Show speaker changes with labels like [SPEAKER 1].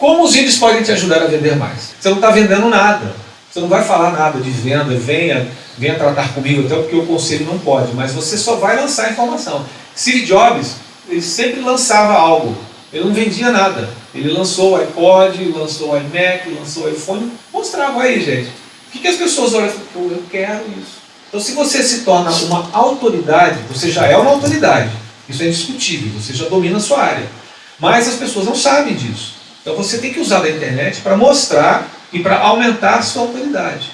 [SPEAKER 1] Como os vídeos podem te ajudar a vender mais? Você não está vendendo nada. Você não vai falar nada de venda, venha, venha tratar comigo, até porque o conselho não pode, mas você só vai lançar informação. Steve Jobs, ele sempre lançava algo, ele não vendia nada. Ele lançou o iPod, lançou o iMac, lançou o iPhone, mostrava aí, gente. O que, que as pessoas olham? Eu quero isso. Então, se você se torna uma autoridade, você já é uma autoridade. Isso é indiscutível, você já domina a sua área. Mas as pessoas não sabem disso. Então, você tem que usar a internet para mostrar e para aumentar a sua autoridade.